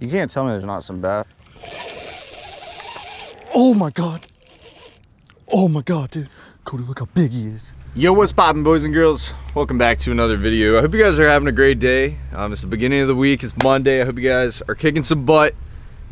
You can't tell me there's not some bass. Oh my God. Oh my God, dude. Cody, look how big he is. Yo, what's poppin' boys and girls? Welcome back to another video. I hope you guys are having a great day. Um, it's the beginning of the week, it's Monday. I hope you guys are kicking some butt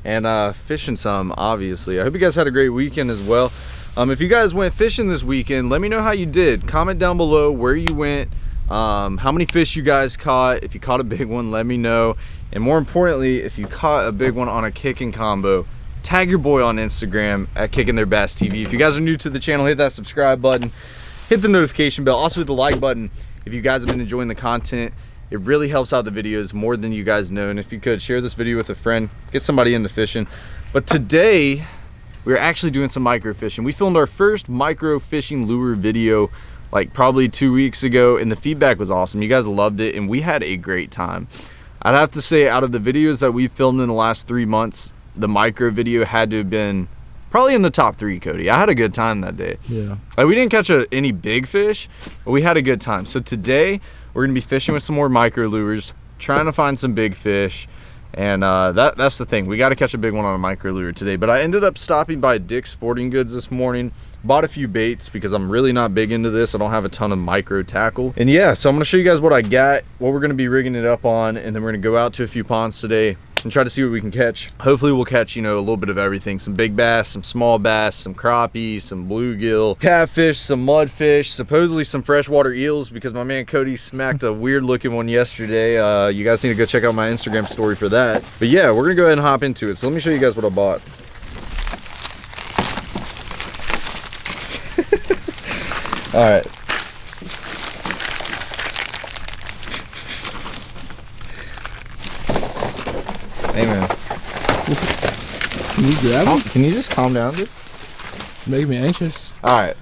and uh, fishing some, obviously. I hope you guys had a great weekend as well. Um, if you guys went fishing this weekend, let me know how you did. Comment down below where you went, um, how many fish you guys caught. If you caught a big one, let me know. And more importantly, if you caught a big one on a kicking combo, tag your boy on Instagram at Kicking Their Bass TV. If you guys are new to the channel, hit that subscribe button, hit the notification bell, also hit the like button if you guys have been enjoying the content. It really helps out the videos more than you guys know. And if you could share this video with a friend, get somebody into fishing. But today, we're actually doing some micro fishing. We filmed our first micro fishing lure video like probably two weeks ago and the feedback was awesome. You guys loved it and we had a great time. I'd have to say out of the videos that we filmed in the last three months, the micro video had to have been probably in the top three, Cody. I had a good time that day. Yeah. Like we didn't catch a, any big fish, but we had a good time. So today we're gonna be fishing with some more micro lures, trying to find some big fish. And uh, that, that's the thing. We got to catch a big one on a micro lure today. But I ended up stopping by Dick's Sporting Goods this morning. Bought a few baits because I'm really not big into this. I don't have a ton of micro tackle. And yeah, so I'm going to show you guys what I got, what we're going to be rigging it up on. And then we're going to go out to a few ponds today and try to see what we can catch. Hopefully we'll catch, you know, a little bit of everything. Some big bass, some small bass, some crappie, some bluegill, catfish, some mudfish, supposedly some freshwater eels because my man Cody smacked a weird looking one yesterday. Uh, you guys need to go check out my Instagram story for that. But yeah, we're gonna go ahead and hop into it. So let me show you guys what I bought. All right. Hey man, Can you grab him? can you just calm down, dude? Making me anxious. All right.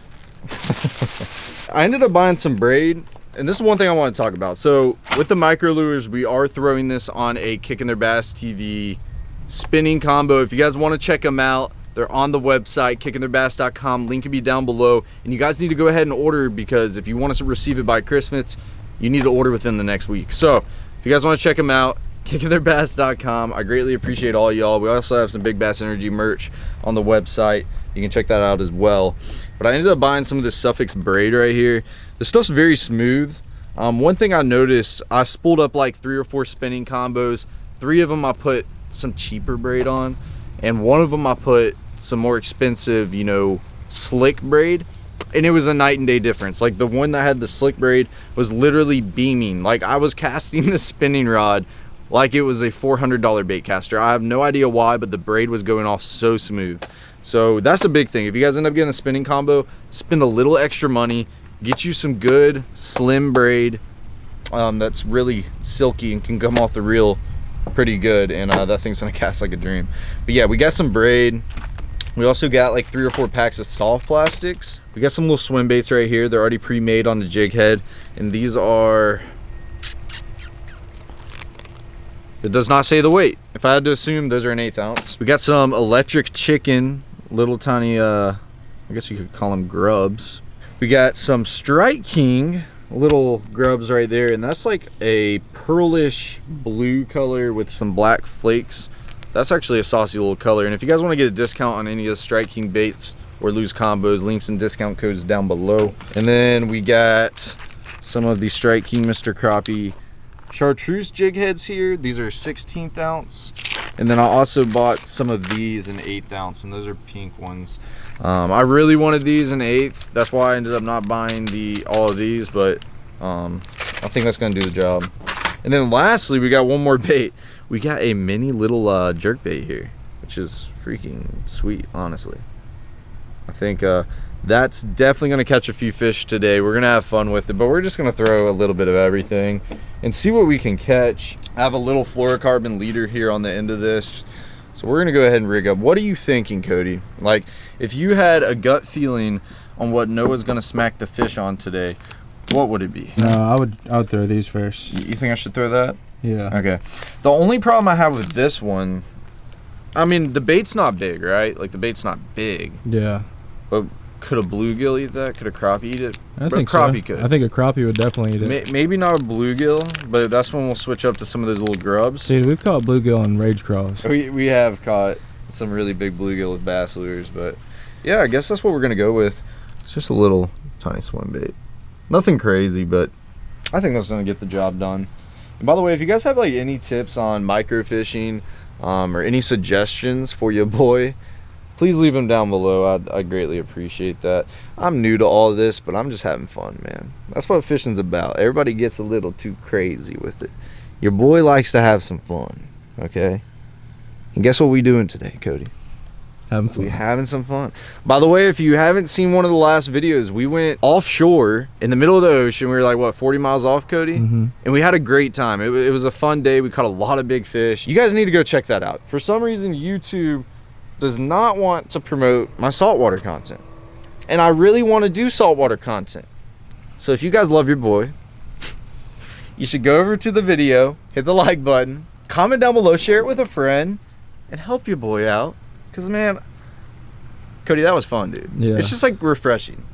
I ended up buying some braid, and this is one thing I want to talk about. So with the micro lures, we are throwing this on a Kicking Their Bass TV spinning combo. If you guys want to check them out, they're on the website, kickingtheirbass.com. Link will be down below. And you guys need to go ahead and order because if you want us to receive it by Christmas, you need to order within the next week. So if you guys want to check them out, kickingtheirbass.com. I greatly appreciate all y'all. We also have some Big Bass Energy merch on the website. You can check that out as well. But I ended up buying some of this Suffix braid right here. The stuff's very smooth. Um, one thing I noticed, I spooled up like three or four spinning combos. Three of them I put some cheaper braid on. And one of them I put some more expensive, you know, slick braid and it was a night and day difference like the one that had the slick braid was literally beaming like i was casting the spinning rod like it was a $400 bait caster i have no idea why but the braid was going off so smooth so that's a big thing if you guys end up getting a spinning combo spend a little extra money get you some good slim braid um, that's really silky and can come off the reel pretty good and uh, that thing's gonna cast like a dream but yeah we got some braid we also got like three or four packs of soft plastics. We got some little swim baits right here. They're already pre-made on the jig head. And these are, it does not say the weight. If I had to assume, those are an eighth ounce. We got some electric chicken, little tiny, uh, I guess you could call them grubs. We got some Strike King, little grubs right there. And that's like a pearlish blue color with some black flakes. That's actually a saucy little color. And if you guys want to get a discount on any of the Strike King baits or Lew's combos, links and discount codes down below. And then we got some of the Strike King Mr. Crappie chartreuse jig heads here. These are 16th ounce. And then I also bought some of these in 8th ounce, and those are pink ones. Um, I really wanted these in 8th. That's why I ended up not buying the all of these, but um, I think that's going to do the job. And then lastly, we got one more bait. We got a mini little uh, jerk bait here, which is freaking sweet, honestly. I think uh, that's definitely going to catch a few fish today. We're going to have fun with it, but we're just going to throw a little bit of everything and see what we can catch. I have a little fluorocarbon leader here on the end of this. So we're going to go ahead and rig up. What are you thinking, Cody? Like, if you had a gut feeling on what Noah's going to smack the fish on today, what would it be? No, I would I would throw these first. You you think I should throw that? Yeah. Okay. The only problem I have with this one, I mean, the bait's not big, right? Like, the bait's not big. Yeah. But could a bluegill eat that? Could a crappie eat it? I But think crappie so. could. I think a crappie would definitely eat it. May- maybe not a bluegill, but that's when we'll switch up to some of those little grubs. Dude, we've caught bluegill on Rage Craws. We we have caught some really big bluegill with bass lures, but yeah, I guess that's what we're gonna go with. It's just a little tiny swim bait. Nothing crazy, but I think that's gonna get the job done. And by the way, if you guys have like any tips on microfishing um, or any suggestions for your boy, please leave them down below. I'd, I'd greatly appreciate that. I'm new to all this, but I'm just having fun, man. That's what fishing's about. Everybody gets a little too crazy with it. Your boy likes to have some fun, okay? And guess what we doing today, Cody? Having fun. We having some fun. By the way, if you haven't seen one of the last videos, we went offshore in the middle of the ocean. We were like, what, 40 miles off, Cody? Mhm. And we had a great time. It, it was a fun day. We caught a lot of big fish. You guys need to go check that out. For some reason, YouTube does not want to promote my saltwater content. And I really want to do saltwater content. So if you guys love your boy, you should go over to the video, hit the like button, comment down below, share it with a friend, and help your boy out. Cause man, Cody, that was fun, dude. Yeah. It's just like refreshing.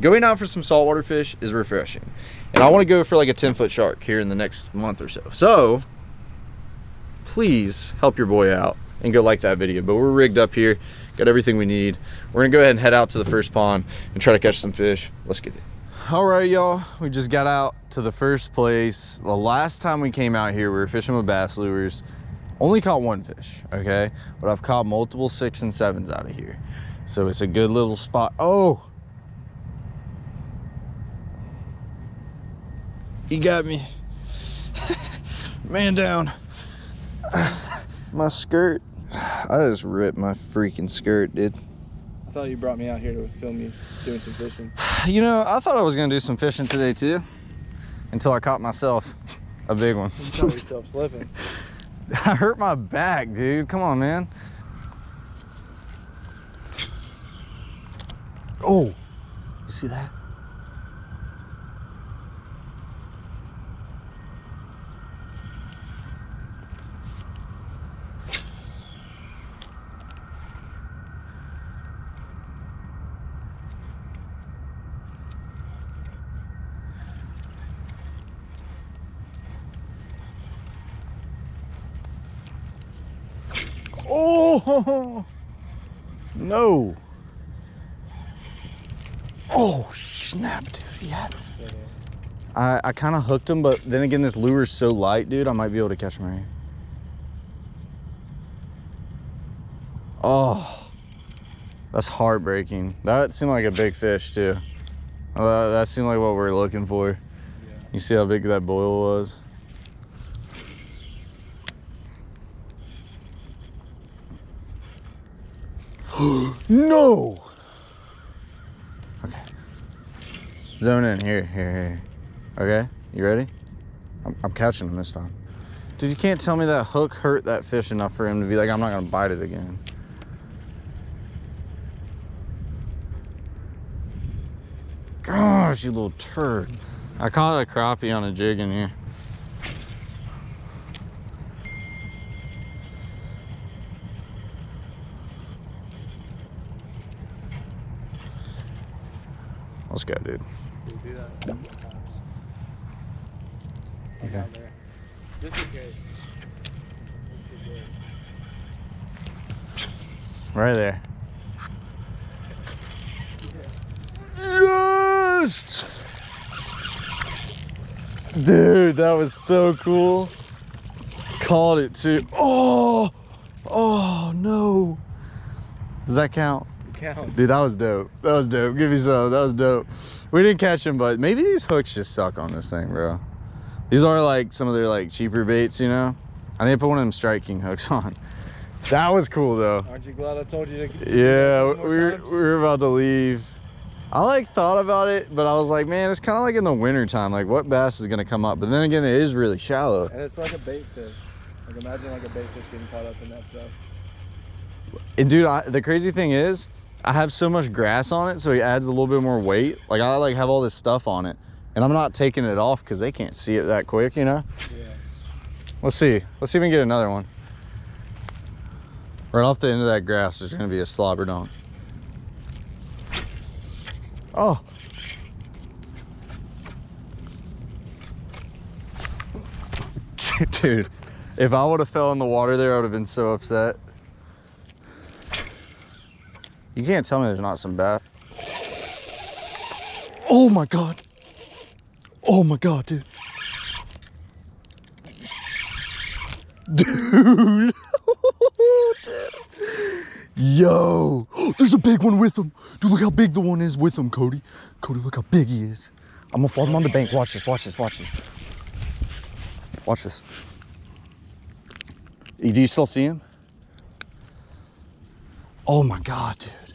Going out for some saltwater fish is refreshing. And I want to go for like a 10 foot shark here in the next month or so. So please help your boy out and go like that video. But we're rigged up here, got everything we need. We're gonna go ahead and head out to the first pond and try to catch some fish. Let's get it. All right, y'all. We just got out to the first place. The last time we came out here, we were fishing with bass lures. Only caught one fish, okay? But I've caught multiple six and sevens out of here. So it's a good little spot. Oh! You got me. Man down. My skirt. I just ripped my freaking skirt, dude. I thought you brought me out here to film you doing some fishing. You know, I thought I was gonna do some fishing today too. Until I caught myself a big one. You caught yourself slipping. I hurt my back, dude. Come on, man. Oh, you see that? Oh no! Oh snap, dude! He had me. I I kind of hooked him, but then again, this lure's so light, dude. I might be able to catch him right here. Oh, that's heartbreaking. That seemed like a big fish too. That seemed like what we are looking for. You see how big that boil was? No. Okay. Zone in here, here, here. Okay, you ready? I'm, I'm catching him this time. Dude, you can't tell me that hook hurt that fish enough for him to be like, I'm not gonna bite it again. Gosh, you little turd. I caught a crappie on a jig in here. Let's go, dude. Do. Okay. Down there. Just. Right there. Yes! Dude, that was so cool. Caught it too. Oh! Oh no. Does that count? Dude, that was dope. That was dope. Give me some. That was dope. We didn't catch him, but maybe these hooks just suck on this thing, bro. These are like some of their like cheaper baits, you know? I need to put one of them Strike King hooks on. That was cool though. Aren't you glad I told you to? to Yeah, we were, we were about to leave. I like thought about it, but I was like, man, it's kind of like in the winter time. Like, what bass is gonna come up? But then again, it is really shallow. And it's like a bait fish. Like imagine like a bait fish getting caught up in that stuff. And dude, I, the crazy thing is, I have so much grass on it, so it adds a little bit more weight. Like I like have all this stuff on it, and I'm not taking it off because they can't see it that quick, you know. Yeah. Let's see. Let's see if we can get another one. Right off the end of that grass, there's gonna be a slobber donk. Oh. Dude, if I would have fell in the water there, I would have been so upset. You can't tell me there's not some bass. Oh my god. Oh my god, dude. Dude. Dude. Yo, there's a big one with him. Dude, look how big the one is with him, Cody. Cody, look how big he is. I'm gonna fall him on the bank. Watch this, watch this, watch this. Watch this. Do you still see him? Oh my God, dude.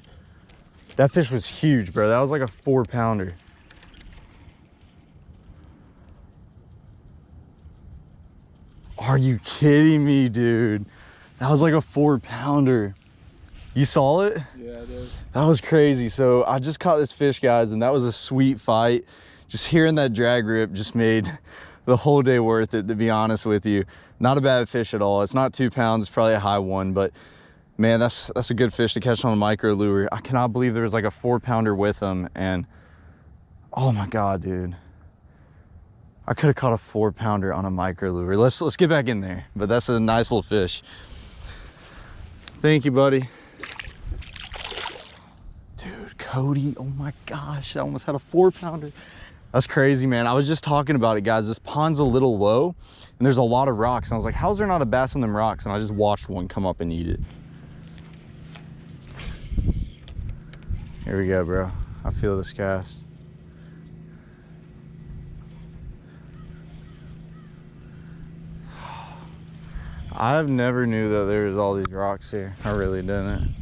That fish was huge, bro. That was like a four pounder. Are you kidding me, dude? That was like a four pounder. You saw it? Yeah, it is. That was crazy. So I just caught this fish, guys, and that was a sweet fight. Just hearing that drag rip just made the whole day worth it, to be honest with you. Not a bad fish at all. It's not two pounds, it's probably a high one, but man, that's that's a good fish to catch on a micro lure. I cannot believe there was like a four pounder with them, and oh my god, dude. I could have caught a four pounder on a micro lure. Let's let's get back in there. But that's a nice little fish. Thank you, buddy. Dude, Cody, oh my gosh, I almost had a four pounder. That's crazy, man. I was just talking about it, guys. This pond's a little low and there's a lot of rocks. And I was like, how's there not a bass on them rocks? And I just watched one come up and eat it. Here we go, bro. I feel this cast. I've never knew that there was all these rocks here. I really didn't.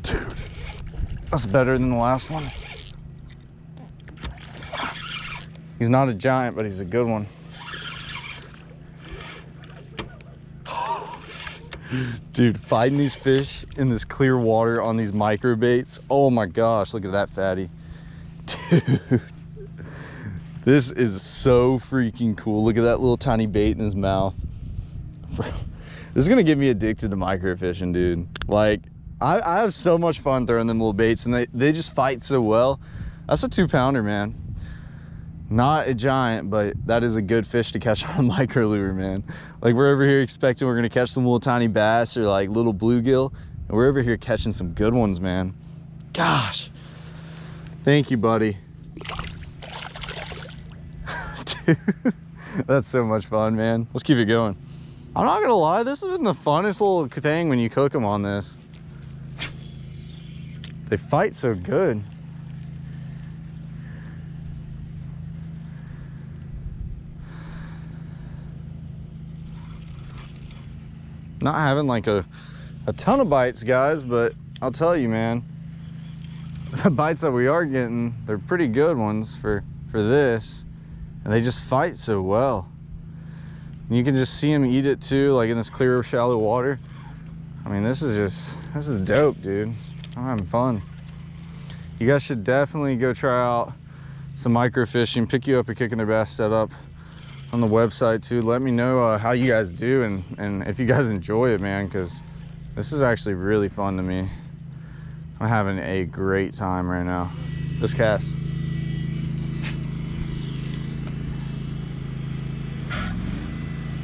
Dude, that's better than the last one. He's not a giant, but he's a good one. Dude, fighting these fish in this clear water on these micro baits. Oh my gosh, look at that fatty. Dude, this is so freaking cool. Look at that little tiny bait in his mouth. This is gonna get me addicted to microfishing, dude. Like, I, I have so much fun throwing them little baits and they, they just fight so well. That's a two pounder, man. Not a giant, but that is a good fish to catch on a micro lure, man. Like we're over here expecting we're gonna catch some little tiny bass or like little bluegill. And we're over here catching some good ones, man. Gosh. Thank you, buddy. Dude, that's so much fun, man. Let's keep it going. I'm not gonna lie, this has been the funnest little thing when you cook them on this. They fight so good. Not having like a, a ton of bites, guys, but I'll tell you, man, the bites that we are getting, they're pretty good ones for, for this. And they just fight so well. And you can just see them eat it too, like in this clear, shallow water. I mean, this is just, this is dope, dude. I'm having fun. You guys should definitely go try out some microfishing, pick you up a Kicking Their Bass setup on the website too. Let me know uh, how you guys do and, and if you guys enjoy it, man, because this is actually really fun to me. I'm having a great time right now. This cast.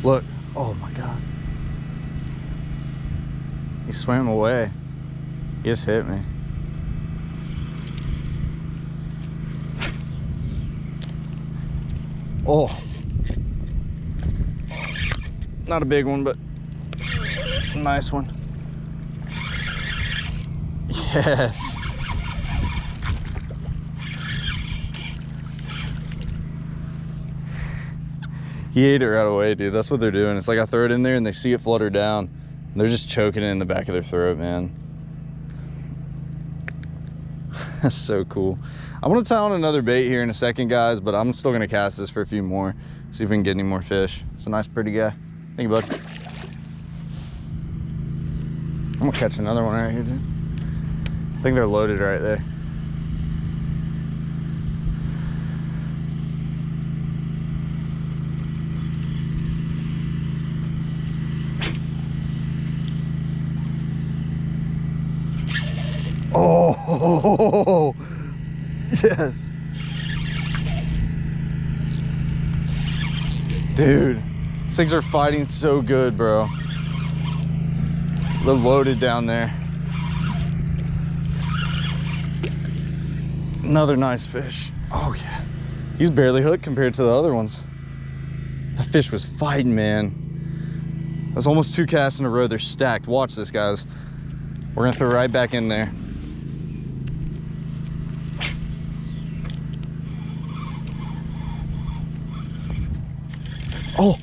Look, oh my God. He swam away. He just hit me. Oh. Not a big one, but a nice one. Yes. He ate it right away, dude. That's what they're doing. It's like I throw it in there and they see it flutter down. And they're just choking it in the back of their throat, man. That's so cool. I'm gonna tie on another bait here in a second, guys, but I'm still gonna cast this for a few more. See if we can get any more fish. It's a nice, pretty guy. Thank you, bud. I'm gonna catch another one right here, dude. I think they're loaded right there. Oh, yes. Dude these things are fighting so good, bro. They're loaded down there. Another nice fish. Oh, yeah. He's barely hooked compared to the other ones. That fish was fighting, man. That's almost two casts in a row. They're stacked. Watch this, guys. We're gonna throw right back in there. Oh!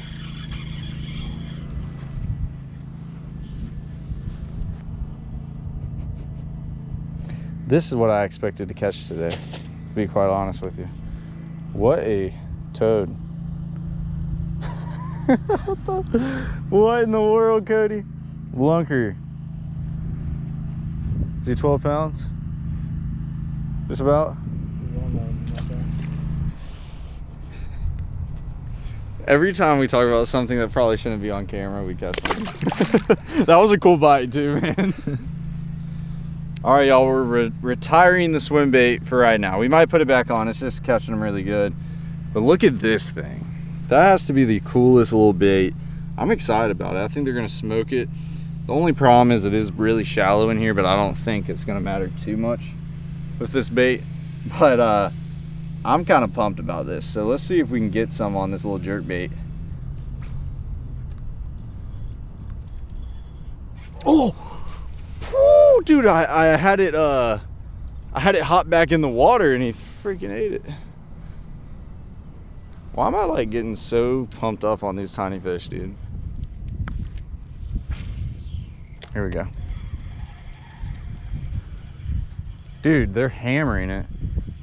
This is what I expected to catch today, to be quite honest with you. What a toad. what, the, what in the world, Cody? Lunker. Is he 12 pounds? Just about? Every time we talk about something that probably shouldn't be on camera, we catch one. that was a cool bite too, man. All right, y'all, we're re retiring the swim bait for right now. We might put it back on. It's just catching them really good. But look at this thing. That has to be the coolest little bait. I'm excited about it. I think they're gonna smoke it. The only problem is it is really shallow in here, but I don't think it's gonna matter too much with this bait. But uh, I'm kind of pumped about this. So let's see if we can get some on this little jerk bait. Oh, Woo, dude, I, I had it, uh, I had it hop back in the water and he freaking ate it. Why am I like getting so pumped up on these tiny fish, dude? Here we go. Dude, they're hammering it.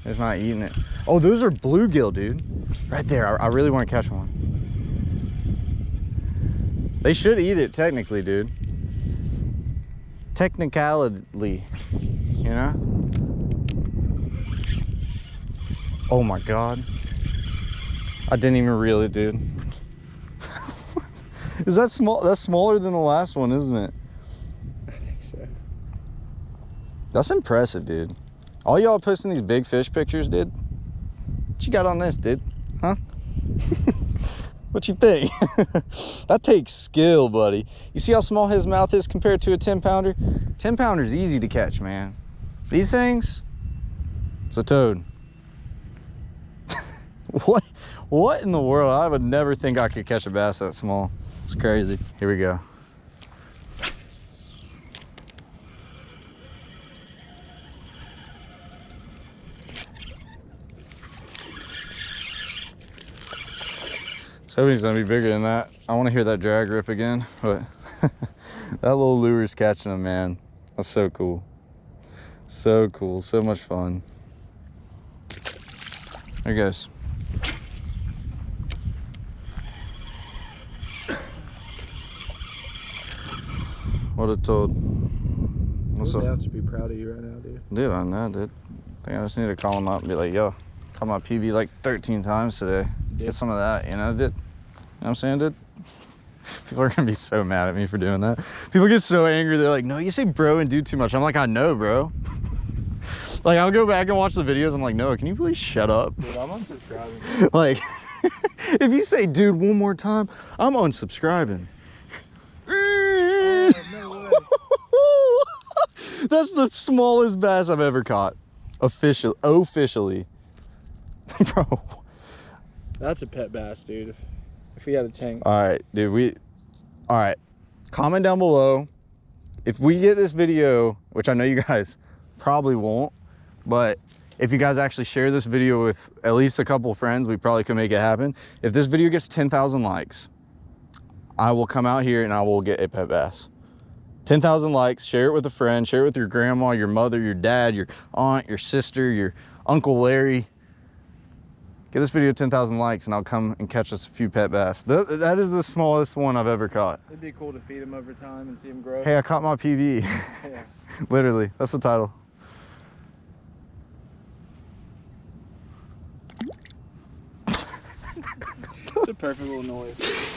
It's not eating it. Oh, those are bluegill, dude. Right there. I, I really want to catch one. They should eat it technically, dude. Technicality, you know? Oh my God. I didn't even reel it, dude. Is that small? That's smaller than the last one, isn't it? I think so. That's impressive, dude. All y'all posting these big fish pictures, dude. What you got on this, dude? Huh? what you think? that takes skill, buddy. You see how small his mouth is compared to a 10 pounder? 10 pounder is easy to catch, man. These things, it's a toad. what? What in the world? I would never think I could catch a bass that small. It's crazy. Here we go. So he's gonna be bigger than that. I want to hear that drag rip again, but that little lure's catching him, man. That's so cool. So cool, so much fun. There he goes. What a toad. What's up? have to be proud of you right now, dude. Dude, I know, dude. I think I just need to call him up and be like, yo, call my PB like 13 times today. Get some of that, you know, dude. You know what I'm saying, dude? People are gonna be so mad at me for doing that. People get so angry, they're like, no, you say bro and do too much. I'm like, I know, bro. like, I'll go back and watch the videos. I'm like, no, can you please shut up? Dude, I'm unsubscribing. like, if you say dude one more time, I'm unsubscribing. Oh, That's the smallest bass I've ever caught. Official, officially. Bro. That's a pet bass, dude. We had a tank. All right, dude, we, all right. Comment down below. If we get this video, which I know you guys probably won't, but if you guys actually share this video with at least a couple friends, we probably could make it happen. If this video gets 10,000 likes, I will come out here and I will get a pet bass. 10,000 likes, share it with a friend, share it with your grandma, your mother, your dad, your aunt, your sister, your Uncle Larry. Get this video 10,000 likes and I'll come and catch us a few pet bass. Th that is the smallest one I've ever caught. It'd be cool to feed them over time and see them grow. Hey, I caught my PB. Yeah. Literally, that's the title. It's a perfect little noise.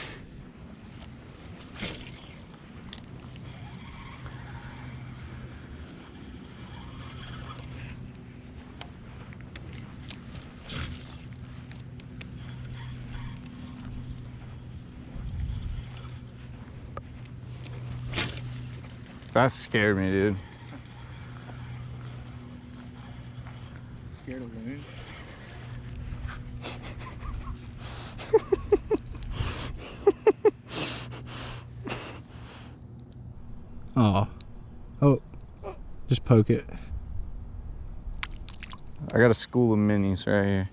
That scared me, dude. Scared of loons? Oh. Oh. Just poke it. I got a school of minis right here.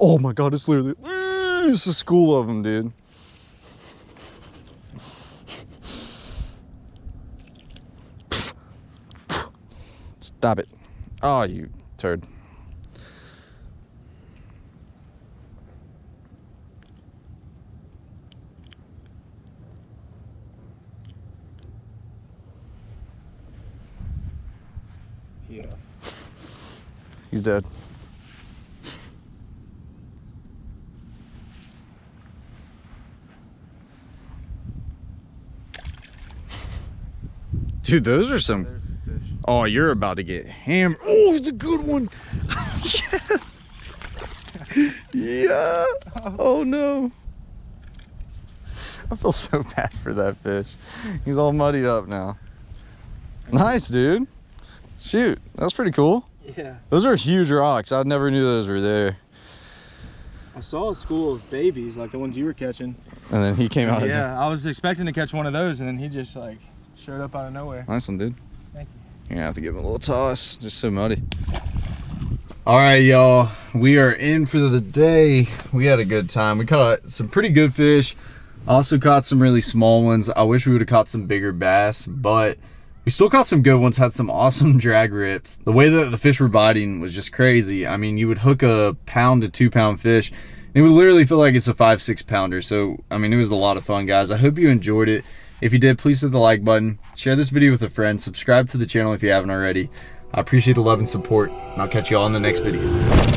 Oh my god, it's literally it's a school of them, dude. Stop it. Oh, you turd. Yeah. He's dead. Dude, those are some. Oh, you're about to get hammered. Oh, it's a good one. yeah. yeah. Oh no. I feel so bad for that fish. He's all muddied up now. Nice, dude. Shoot, that's pretty cool. Yeah. Those are huge rocks. I never knew those were there. I saw a school of babies, like the ones you were catching. And then he came out. Yeah, I was expecting to catch one of those, and then he just like showed up out of nowhere. Nice one, dude. Thank you. You're gonna have to give him a little toss. Just so muddy. All right, y'all. We are in for the day. We had a good time. We caught some pretty good fish. Also caught some really small ones. I wish we would have caught some bigger bass, but we still caught some good ones. Had some awesome drag rips. The way that the fish were biting was just crazy. I mean, you would hook a pound to two pound fish. And it would literally feel like it's a five, six pounder. So, I mean, it was a lot of fun, guys. I hope you enjoyed it. If you did, please hit the like button. Share this video with a friend. Subscribe to the channel if you haven't already. I appreciate the love and support. And I'll catch you all in the next video.